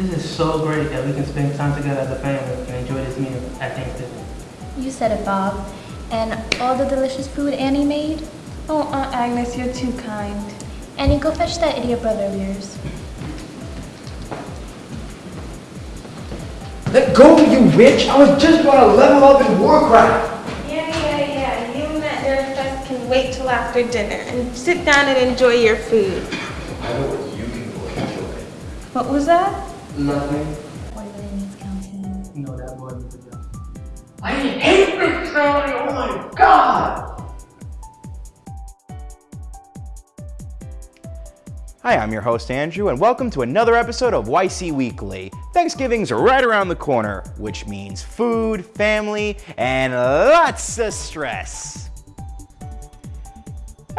This is so great that we can spend time together as a family and enjoy this meal at Thanksgiving. You said it, Bob. And all the delicious food Annie made? Oh, Aunt Agnes, you're too kind. Annie, go fetch that idiot brother of yours. Let go, you witch! I was just about to level up in Warcraft! Yeah, yeah, yeah. You and that Nerfest can wait till after dinner and sit down and enjoy your food. I know what you can go enjoy. What was that? Nothing. Boy really needs counseling. You know that boy needs a job. I hate this family! Oh my god! Hi, I'm your host Andrew, and welcome to another episode of YC Weekly. Thanksgiving's right around the corner, which means food, family, and lots of stress.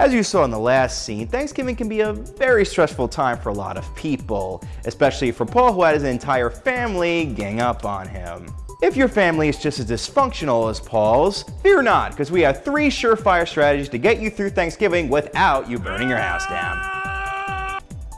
As you saw in the last scene, Thanksgiving can be a very stressful time for a lot of people, especially for Paul who had his entire family gang up on him. If your family is just as dysfunctional as Paul's, fear not, because we have three surefire strategies to get you through Thanksgiving without you burning your house down.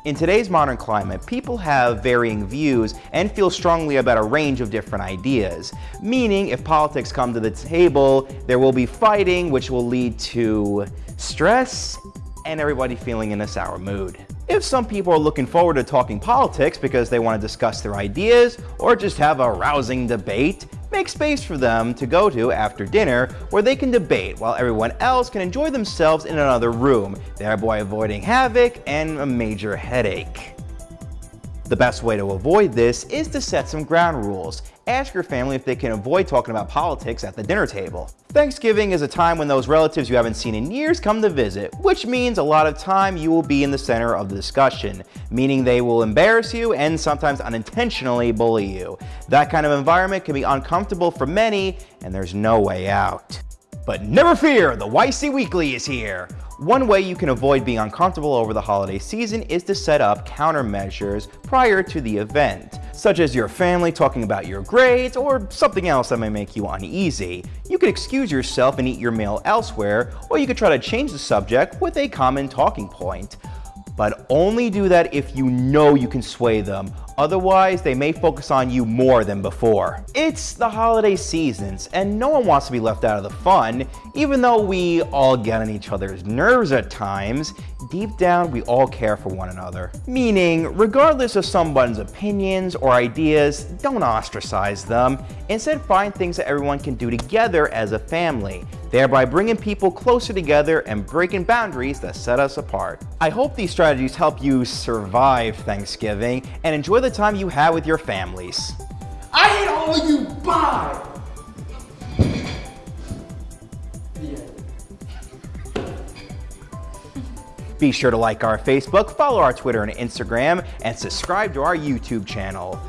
In today's modern climate, people have varying views and feel strongly about a range of different ideas. Meaning, if politics come to the table, there will be fighting, which will lead to stress and everybody feeling in a sour mood. If some people are looking forward to talking politics because they want to discuss their ideas or just have a rousing debate, make space for them to go to after dinner where they can debate while everyone else can enjoy themselves in another room, thereby avoiding havoc and a major headache. The best way to avoid this is to set some ground rules. Ask your family if they can avoid talking about politics at the dinner table. Thanksgiving is a time when those relatives you haven't seen in years come to visit, which means a lot of time you will be in the center of the discussion, meaning they will embarrass you and sometimes unintentionally bully you. That kind of environment can be uncomfortable for many, and there's no way out. But never fear, the YC Weekly is here. One way you can avoid being uncomfortable over the holiday season is to set up countermeasures prior to the event, such as your family talking about your grades or something else that may make you uneasy. You could excuse yourself and eat your meal elsewhere, or you could try to change the subject with a common talking point. But only do that if you know you can sway them. Otherwise, they may focus on you more than before. It's the holiday seasons, and no one wants to be left out of the fun. Even though we all get on each other's nerves at times, deep down we all care for one another. Meaning, regardless of someone's opinions or ideas, don't ostracize them. Instead, find things that everyone can do together as a family, thereby bringing people closer together and breaking boundaries that set us apart. I hope these strategies help you survive Thanksgiving and enjoy the time you have with your families. I hate all of you! Bye! Be sure to like our Facebook, follow our Twitter and Instagram, and subscribe to our YouTube channel.